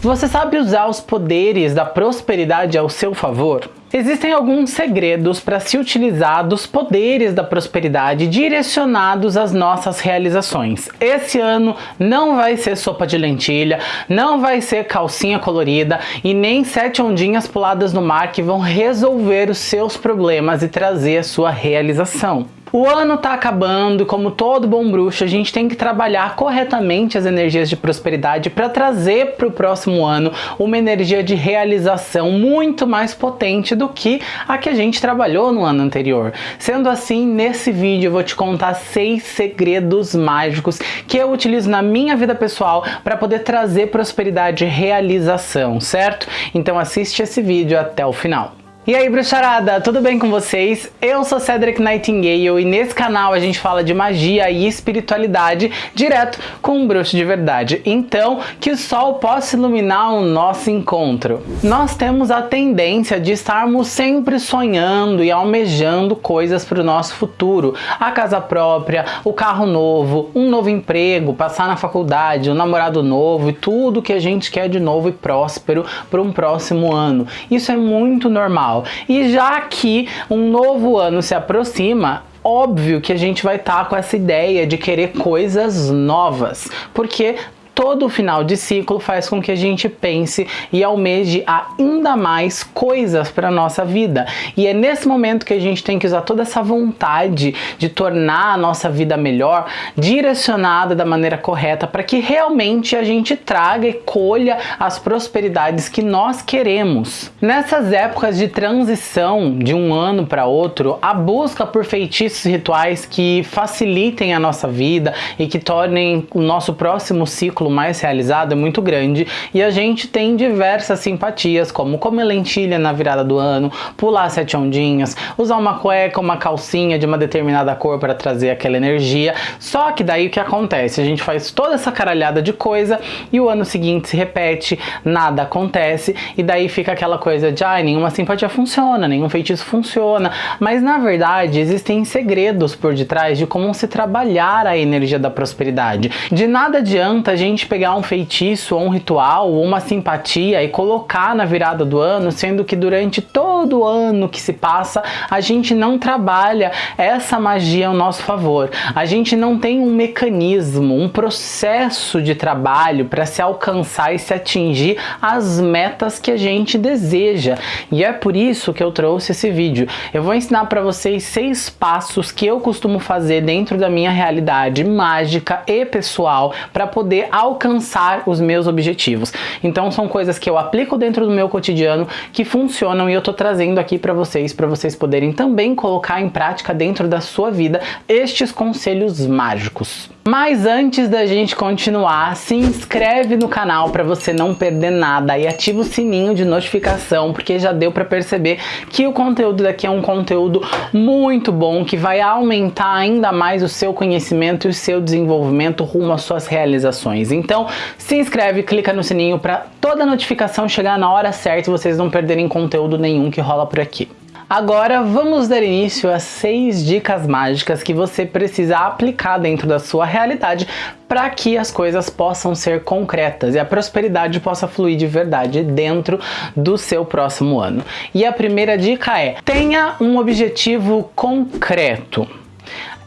Você sabe usar os poderes da prosperidade ao seu favor? Existem alguns segredos para se utilizar dos poderes da prosperidade direcionados às nossas realizações. Esse ano não vai ser sopa de lentilha, não vai ser calcinha colorida e nem sete ondinhas puladas no mar que vão resolver os seus problemas e trazer a sua realização. O ano tá acabando e como todo bom bruxo, a gente tem que trabalhar corretamente as energias de prosperidade para trazer para o próximo ano uma energia de realização muito mais potente do que a que a gente trabalhou no ano anterior. Sendo assim, nesse vídeo eu vou te contar seis segredos mágicos que eu utilizo na minha vida pessoal para poder trazer prosperidade e realização, certo? Então assiste esse vídeo até o final. E aí bruxarada, tudo bem com vocês? Eu sou Cedric Nightingale e nesse canal a gente fala de magia e espiritualidade direto com um bruxo de verdade. Então, que o sol possa iluminar o nosso encontro. Nós temos a tendência de estarmos sempre sonhando e almejando coisas para o nosso futuro. A casa própria, o carro novo, um novo emprego, passar na faculdade, um namorado novo e tudo que a gente quer de novo e próspero para um próximo ano. Isso é muito normal. E já que um novo ano se aproxima, óbvio que a gente vai estar tá com essa ideia de querer coisas novas, porque todo final de ciclo faz com que a gente pense e almeje ainda mais coisas para nossa vida. E é nesse momento que a gente tem que usar toda essa vontade de tornar a nossa vida melhor, direcionada da maneira correta, para que realmente a gente traga e colha as prosperidades que nós queremos. Nessas épocas de transição de um ano para outro, a busca por feitiços rituais que facilitem a nossa vida e que tornem o nosso próximo ciclo mais realizado é muito grande e a gente tem diversas simpatias, como comer lentilha na virada do ano, pular sete ondinhas, usar uma cueca, uma calcinha de uma determinada cor para trazer aquela energia. Só que daí o que acontece? A gente faz toda essa caralhada de coisa e o ano seguinte se repete, nada acontece e daí fica aquela coisa de ai, ah, nenhuma simpatia funciona, nenhum feitiço funciona. Mas na verdade existem segredos por detrás de como se trabalhar a energia da prosperidade. De nada adianta a gente gente pegar um feitiço ou um ritual ou uma simpatia e colocar na virada do ano, sendo que durante todo o ano que se passa, a gente não trabalha essa magia ao nosso favor. A gente não tem um mecanismo, um processo de trabalho para se alcançar e se atingir as metas que a gente deseja. E é por isso que eu trouxe esse vídeo. Eu vou ensinar para vocês seis passos que eu costumo fazer dentro da minha realidade mágica e pessoal para poder alcançar os meus objetivos. Então são coisas que eu aplico dentro do meu cotidiano que funcionam e eu tô trazendo aqui para vocês, para vocês poderem também colocar em prática dentro da sua vida estes conselhos mágicos. Mas antes da gente continuar, se inscreve no canal para você não perder nada e ativa o sininho de notificação, porque já deu para perceber que o conteúdo daqui é um conteúdo muito bom, que vai aumentar ainda mais o seu conhecimento e o seu desenvolvimento rumo às suas realizações. Então, se inscreve, clica no sininho para toda notificação chegar na hora certa e vocês não perderem conteúdo nenhum que rola por aqui. Agora vamos dar início a seis dicas mágicas que você precisa aplicar dentro da sua realidade para que as coisas possam ser concretas e a prosperidade possa fluir de verdade dentro do seu próximo ano. E a primeira dica é, tenha um objetivo concreto.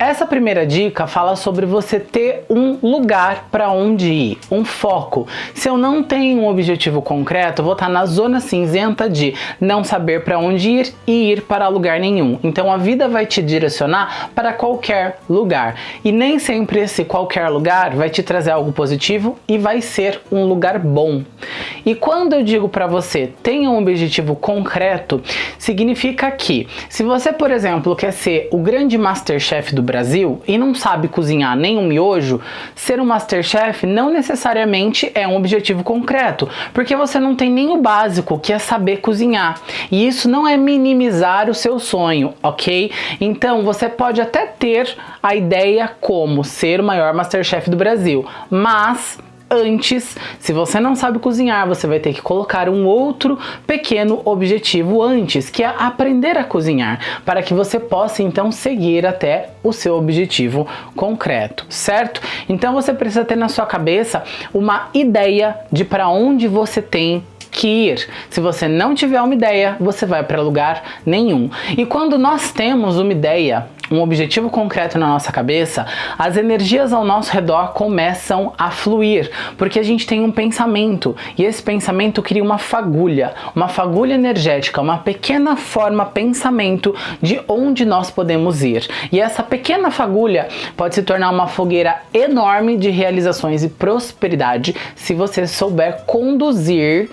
Essa primeira dica fala sobre você ter um lugar para onde ir, um foco. Se eu não tenho um objetivo concreto, vou estar na zona cinzenta de não saber para onde ir e ir para lugar nenhum. Então a vida vai te direcionar para qualquer lugar. E nem sempre esse qualquer lugar vai te trazer algo positivo e vai ser um lugar bom. E quando eu digo para você, tenha um objetivo concreto, significa que se você, por exemplo, quer ser o grande Masterchef do Brasil e não sabe cozinhar nem um miojo, ser um Masterchef não necessariamente é um objetivo concreto, porque você não tem nem o básico, que é saber cozinhar. E isso não é minimizar o seu sonho, ok? Então você pode até ter a ideia como ser o maior Masterchef do Brasil, mas antes, se você não sabe cozinhar, você vai ter que colocar um outro pequeno objetivo antes, que é aprender a cozinhar, para que você possa então seguir até o seu objetivo concreto, certo? Então você precisa ter na sua cabeça uma ideia de para onde você tem que ir. Se você não tiver uma ideia, você vai para lugar nenhum. E quando nós temos uma ideia, um objetivo concreto na nossa cabeça, as energias ao nosso redor começam a fluir, porque a gente tem um pensamento e esse pensamento cria uma fagulha, uma fagulha energética, uma pequena forma pensamento de onde nós podemos ir. E essa pequena fagulha pode se tornar uma fogueira enorme de realizações e prosperidade se você souber conduzir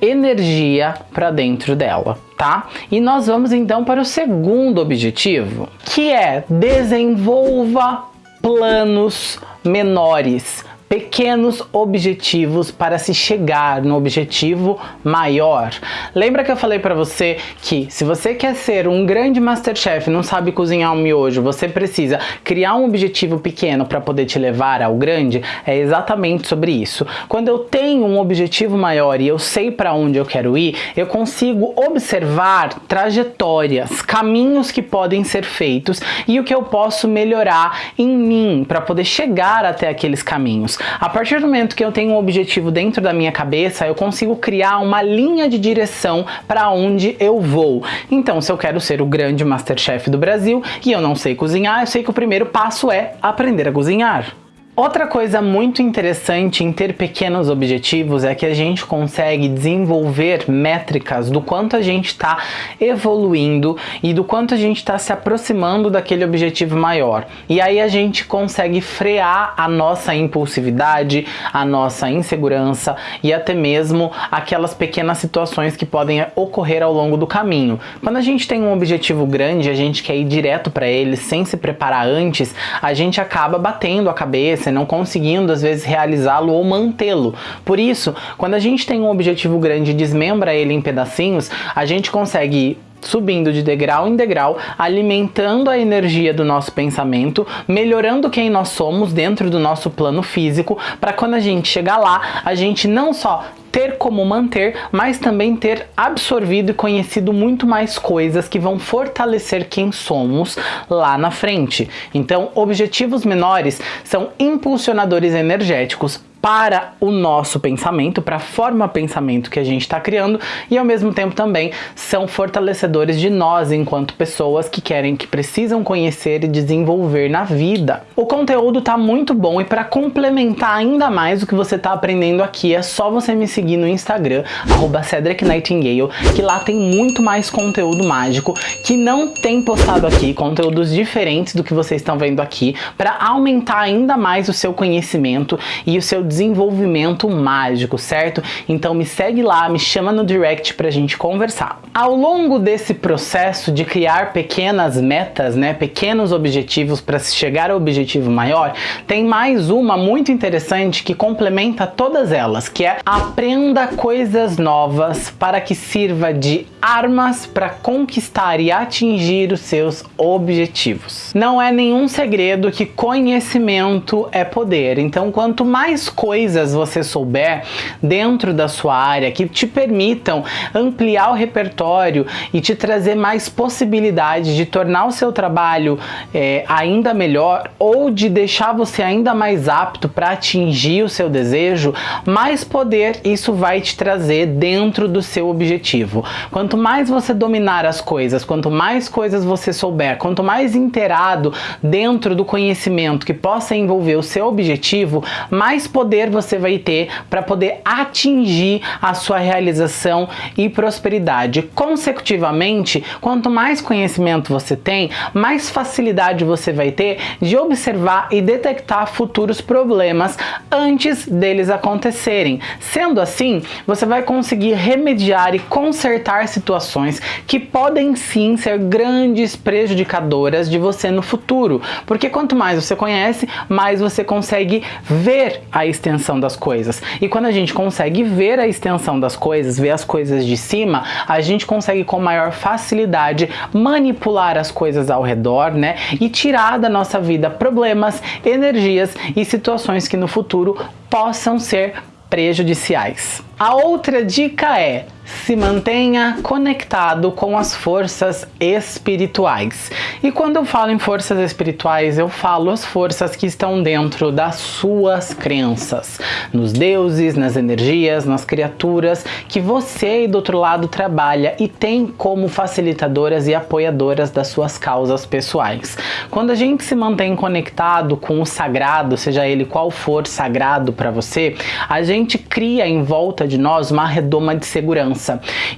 energia para dentro dela, tá? E nós vamos então para o segundo objetivo, que é desenvolva planos menores pequenos objetivos para se chegar no objetivo maior. Lembra que eu falei para você que se você quer ser um grande Masterchef e não sabe cozinhar um miojo, você precisa criar um objetivo pequeno para poder te levar ao grande? É exatamente sobre isso. Quando eu tenho um objetivo maior e eu sei para onde eu quero ir, eu consigo observar trajetórias, caminhos que podem ser feitos e o que eu posso melhorar em mim para poder chegar até aqueles caminhos. A partir do momento que eu tenho um objetivo dentro da minha cabeça, eu consigo criar uma linha de direção para onde eu vou. Então, se eu quero ser o grande Masterchef do Brasil e eu não sei cozinhar, eu sei que o primeiro passo é aprender a cozinhar. Outra coisa muito interessante em ter pequenos objetivos é que a gente consegue desenvolver métricas do quanto a gente está evoluindo e do quanto a gente está se aproximando daquele objetivo maior. E aí a gente consegue frear a nossa impulsividade, a nossa insegurança e até mesmo aquelas pequenas situações que podem ocorrer ao longo do caminho. Quando a gente tem um objetivo grande, a gente quer ir direto para ele sem se preparar antes, a gente acaba batendo a cabeça você não conseguindo às vezes realizá-lo ou mantê-lo. Por isso, quando a gente tem um objetivo grande e desmembra ele em pedacinhos, a gente consegue subindo de degrau em degrau, alimentando a energia do nosso pensamento, melhorando quem nós somos dentro do nosso plano físico, para quando a gente chegar lá, a gente não só ter como manter, mas também ter absorvido e conhecido muito mais coisas que vão fortalecer quem somos lá na frente. Então, objetivos menores são impulsionadores energéticos para o nosso pensamento, para a forma pensamento que a gente está criando e ao mesmo tempo também são fortalecedores de nós enquanto pessoas que querem, que precisam conhecer e desenvolver na vida. O conteúdo tá muito bom e para complementar ainda mais o que você está aprendendo aqui é só você me seguir no Instagram, arroba Cedric Nightingale, que lá tem muito mais conteúdo mágico que não tem postado aqui, conteúdos diferentes do que vocês estão vendo aqui, para aumentar ainda mais o seu conhecimento e o seu desenvolvimento mágico, certo? Então me segue lá, me chama no direct pra gente conversar. Ao longo desse processo de criar pequenas metas, né, pequenos objetivos para se chegar ao objetivo maior, tem mais uma muito interessante que complementa todas elas, que é aprenda coisas novas para que sirva de armas para conquistar e atingir os seus objetivos. Não é nenhum segredo que conhecimento é poder, então quanto mais coisas você souber dentro da sua área que te permitam ampliar o repertório e te trazer mais possibilidades de tornar o seu trabalho é, ainda melhor ou de deixar você ainda mais apto para atingir o seu desejo, mais poder isso vai te trazer dentro do seu objetivo. Quanto mais você dominar as coisas, quanto mais coisas você souber, quanto mais inteirado dentro do conhecimento que possa envolver o seu objetivo, mais poder poder você vai ter para poder atingir a sua realização e prosperidade. Consecutivamente, quanto mais conhecimento você tem, mais facilidade você vai ter de observar e detectar futuros problemas antes deles acontecerem. Sendo assim, você vai conseguir remediar e consertar situações que podem sim ser grandes prejudicadoras de você no futuro, porque quanto mais você conhece, mais você consegue ver as extensão das coisas. E quando a gente consegue ver a extensão das coisas, ver as coisas de cima, a gente consegue com maior facilidade manipular as coisas ao redor, né? E tirar da nossa vida problemas, energias e situações que no futuro possam ser prejudiciais. A outra dica é se mantenha conectado com as forças espirituais. E quando eu falo em forças espirituais, eu falo as forças que estão dentro das suas crenças, nos deuses, nas energias, nas criaturas que você aí do outro lado trabalha e tem como facilitadoras e apoiadoras das suas causas pessoais. Quando a gente se mantém conectado com o sagrado, seja ele qual for sagrado para você, a gente cria em volta de nós uma redoma de segurança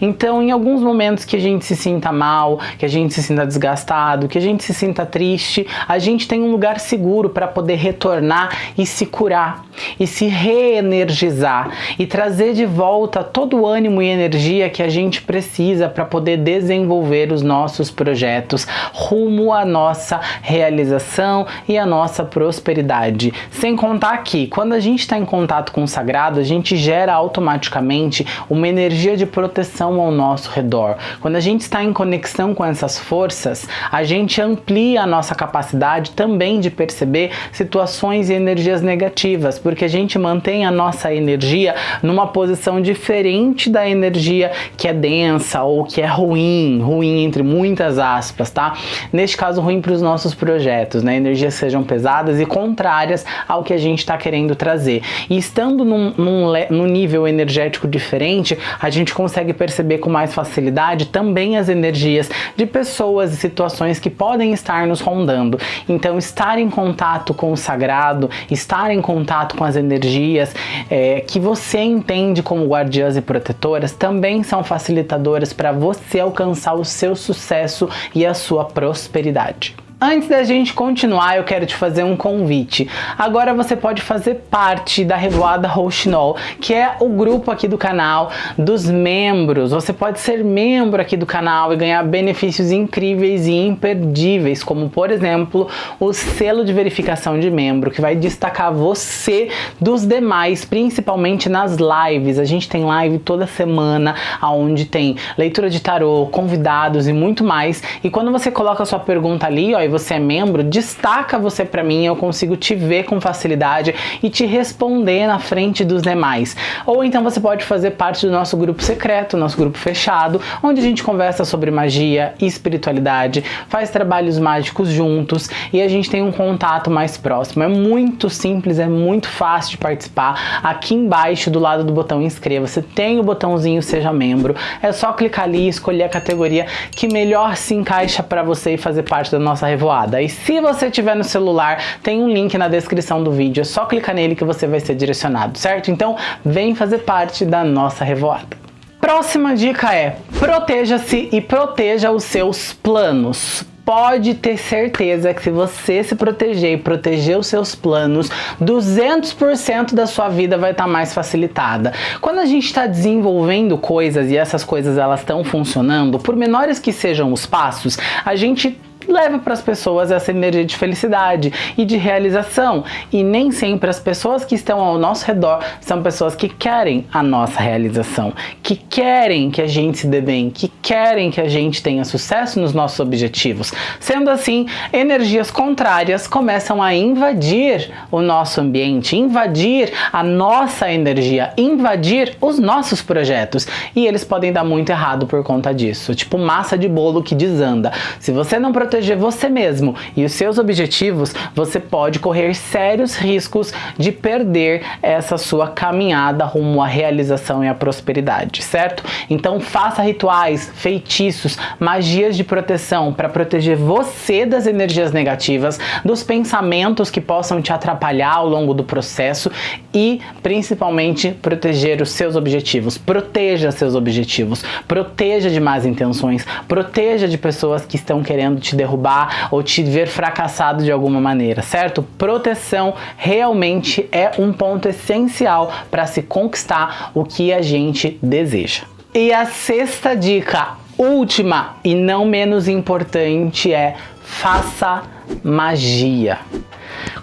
então, em alguns momentos que a gente se sinta mal, que a gente se sinta desgastado, que a gente se sinta triste, a gente tem um lugar seguro para poder retornar e se curar e se reenergizar e trazer de volta todo o ânimo e energia que a gente precisa para poder desenvolver os nossos projetos rumo à nossa realização e à nossa prosperidade. Sem contar que quando a gente está em contato com o sagrado, a gente gera automaticamente uma energia de proteção ao nosso redor. Quando a gente está em conexão com essas forças, a gente amplia a nossa capacidade também de perceber situações e energias negativas, porque a gente mantém a nossa energia numa posição diferente da energia que é densa ou que é ruim, ruim entre muitas aspas, tá? Neste caso, ruim para os nossos projetos, né? Energias sejam pesadas e contrárias ao que a gente está querendo trazer. E estando num, num, num nível energético diferente, a gente consegue perceber com mais facilidade também as energias de pessoas e situações que podem estar nos rondando. Então, estar em contato com o sagrado, estar em contato com as energias é, que você entende como guardiãs e protetoras também são facilitadoras para você alcançar o seu sucesso e a sua prosperidade. Antes da gente continuar, eu quero te fazer um convite. Agora você pode fazer parte da Revoada Rouxinol, que é o grupo aqui do canal dos membros. Você pode ser membro aqui do canal e ganhar benefícios incríveis e imperdíveis, como por exemplo, o selo de verificação de membro, que vai destacar você dos demais, principalmente nas lives. A gente tem live toda semana, onde tem leitura de tarô, convidados e muito mais. E quando você coloca a sua pergunta ali, ó, e você é membro, destaca você para mim, eu consigo te ver com facilidade e te responder na frente dos demais. Ou então você pode fazer parte do nosso grupo secreto, nosso grupo fechado, onde a gente conversa sobre magia e espiritualidade, faz trabalhos mágicos juntos e a gente tem um contato mais próximo. É muito simples, é muito fácil de participar. Aqui embaixo, do lado do botão inscreva-se, tem o botãozinho seja membro. É só clicar ali e escolher a categoria que melhor se encaixa para você e fazer parte da nossa revoada. E se você tiver no celular, tem um link na descrição do vídeo, é só clicar nele que você vai ser direcionado, certo? Então, vem fazer parte da nossa revoada. Próxima dica é, proteja-se e proteja os seus planos pode ter certeza que se você se proteger e proteger os seus planos, 200% da sua vida vai estar tá mais facilitada. Quando a gente está desenvolvendo coisas e essas coisas elas estão funcionando, por menores que sejam os passos, a gente leva para as pessoas essa energia de felicidade e de realização. E nem sempre as pessoas que estão ao nosso redor são pessoas que querem a nossa realização, que querem que a gente se dê bem, que querem que a gente tenha sucesso nos nossos objetivos. Sendo assim, energias contrárias começam a invadir o nosso ambiente, invadir a nossa energia, invadir os nossos projetos. E eles podem dar muito errado por conta disso. Tipo massa de bolo que desanda. Se você não proteger proteger você mesmo e os seus objetivos, você pode correr sérios riscos de perder essa sua caminhada rumo à realização e à prosperidade, certo? Então faça rituais, feitiços, magias de proteção para proteger você das energias negativas, dos pensamentos que possam te atrapalhar ao longo do processo e principalmente proteger os seus objetivos. Proteja seus objetivos, proteja de más intenções, proteja de pessoas que estão querendo te derrubar derrubar ou te ver fracassado de alguma maneira, certo? Proteção realmente é um ponto essencial para se conquistar o que a gente deseja. E a sexta dica, última e não menos importante é faça magia.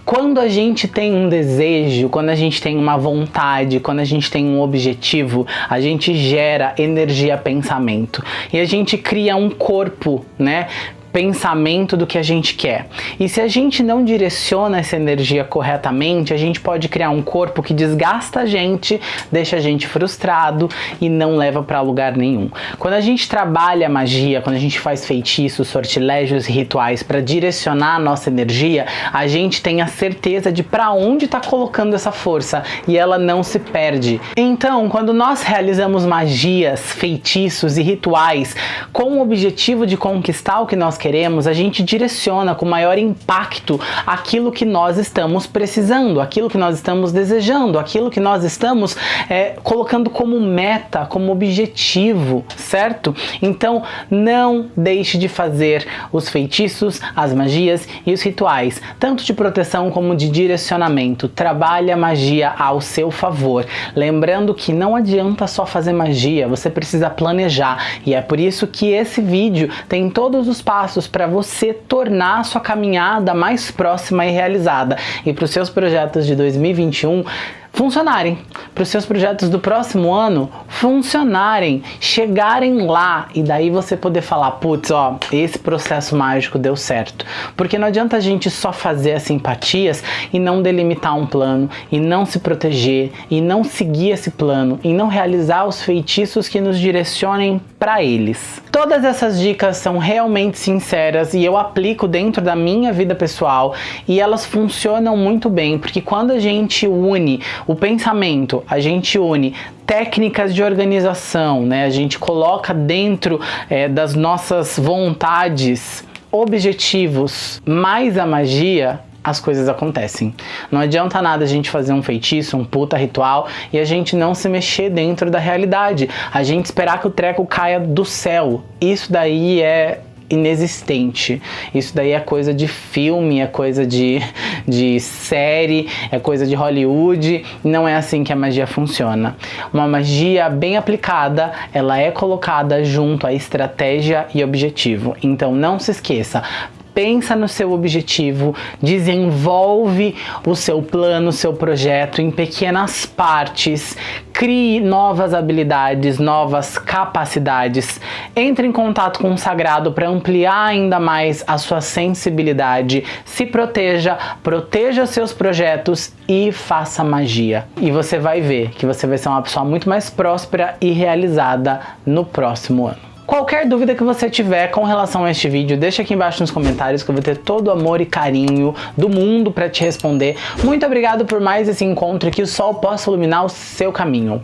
Quando a gente tem um desejo, quando a gente tem uma vontade, quando a gente tem um objetivo, a gente gera energia pensamento e a gente cria um corpo, né? Pensamento do que a gente quer. E se a gente não direciona essa energia corretamente, a gente pode criar um corpo que desgasta a gente, deixa a gente frustrado e não leva para lugar nenhum. Quando a gente trabalha magia, quando a gente faz feitiços, sortilégios e rituais para direcionar a nossa energia, a gente tem a certeza de para onde está colocando essa força e ela não se perde. Então, quando nós realizamos magias, feitiços e rituais com o objetivo de conquistar o que nós queremos, a gente direciona com maior impacto aquilo que nós estamos precisando, aquilo que nós estamos desejando, aquilo que nós estamos é, colocando como meta, como objetivo, certo? Então não deixe de fazer os feitiços, as magias e os rituais, tanto de proteção como de direcionamento. Trabalhe a magia ao seu favor. Lembrando que não adianta só fazer magia, você precisa planejar e é por isso que esse vídeo tem todos os passos passos para você tornar a sua caminhada mais próxima e realizada. E para os seus projetos de 2021, funcionarem, para os seus projetos do próximo ano funcionarem, chegarem lá e daí você poder falar, putz, ó, esse processo mágico deu certo. Porque não adianta a gente só fazer as simpatias e não delimitar um plano, e não se proteger, e não seguir esse plano, e não realizar os feitiços que nos direcionem para eles. Todas essas dicas são realmente sinceras e eu aplico dentro da minha vida pessoal e elas funcionam muito bem, porque quando a gente une o pensamento, a gente une técnicas de organização, né? A gente coloca dentro é, das nossas vontades objetivos mais a magia, as coisas acontecem. Não adianta nada a gente fazer um feitiço, um puta ritual e a gente não se mexer dentro da realidade. A gente esperar que o treco caia do céu. Isso daí é inexistente. Isso daí é coisa de filme, é coisa de, de série, é coisa de Hollywood. Não é assim que a magia funciona. Uma magia bem aplicada, ela é colocada junto à estratégia e objetivo. Então não se esqueça, pensa no seu objetivo, desenvolve o seu plano, o seu projeto em pequenas partes, crie novas habilidades, novas capacidades, entre em contato com o sagrado para ampliar ainda mais a sua sensibilidade, se proteja, proteja seus projetos e faça magia. E você vai ver que você vai ser uma pessoa muito mais próspera e realizada no próximo ano. Qualquer dúvida que você tiver com relação a este vídeo, deixa aqui embaixo nos comentários que eu vou ter todo o amor e carinho do mundo para te responder. Muito obrigado por mais esse encontro e que o sol possa iluminar o seu caminho.